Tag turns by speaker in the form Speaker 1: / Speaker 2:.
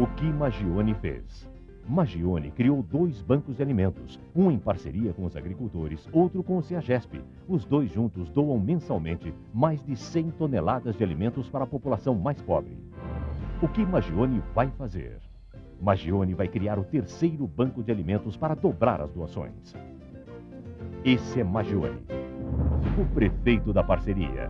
Speaker 1: O que Magione fez? Magione criou dois bancos de alimentos, um em parceria com os agricultores, outro com o CEAGESP. Os dois juntos doam mensalmente mais de 100 toneladas de alimentos para a população mais pobre. O que Magione vai fazer? Magione vai criar o terceiro banco de alimentos para dobrar as doações. Esse é Magione, o prefeito da parceria.